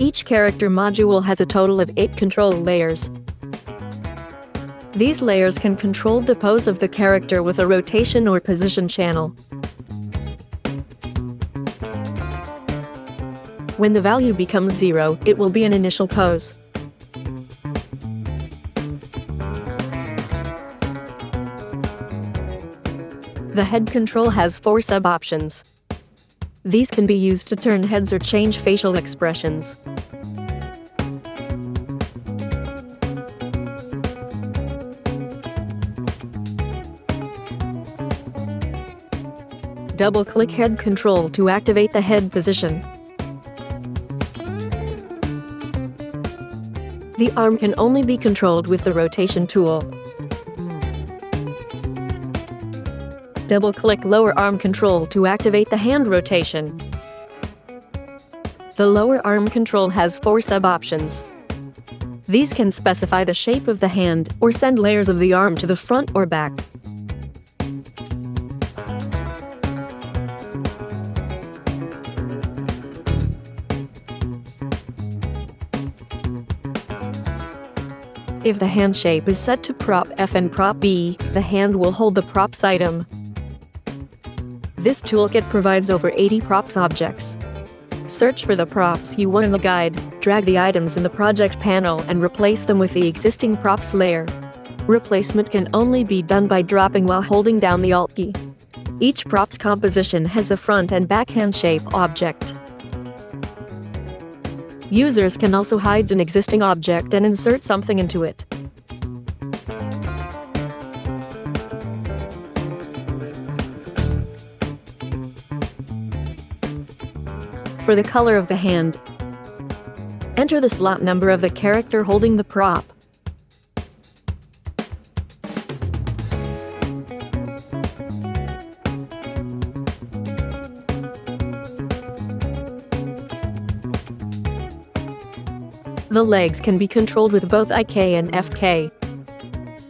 Each character module has a total of 8 control layers. These layers can control the pose of the character with a rotation or position channel. When the value becomes zero, it will be an initial pose. The head control has four sub-options. These can be used to turn heads or change facial expressions. Double-click head control to activate the head position. The arm can only be controlled with the rotation tool. Double-click lower arm control to activate the hand rotation. The lower arm control has four sub-options. These can specify the shape of the hand or send layers of the arm to the front or back. If the hand shape is set to prop F and prop B, the hand will hold the props item. This toolkit provides over 80 props objects. Search for the props you want in the guide, drag the items in the project panel and replace them with the existing props layer. Replacement can only be done by dropping while holding down the Alt key. Each props composition has a front and back hand shape object. Users can also hide an existing object and insert something into it. For the color of the hand, enter the slot number of the character holding the prop. The legs can be controlled with both IK and FK.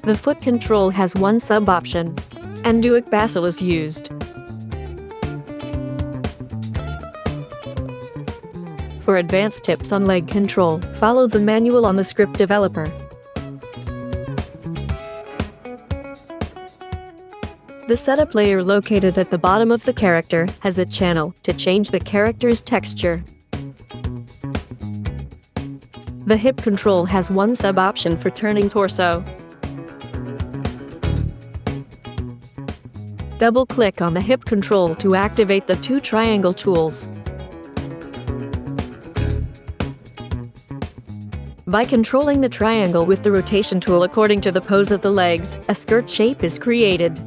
The foot control has one sub-option, and Duik Bassel is used. For advanced tips on leg control, follow the manual on the script developer. The setup layer located at the bottom of the character has a channel to change the character's texture. The hip control has one sub-option for turning torso. Double-click on the hip control to activate the two triangle tools. By controlling the triangle with the rotation tool according to the pose of the legs, a skirt shape is created.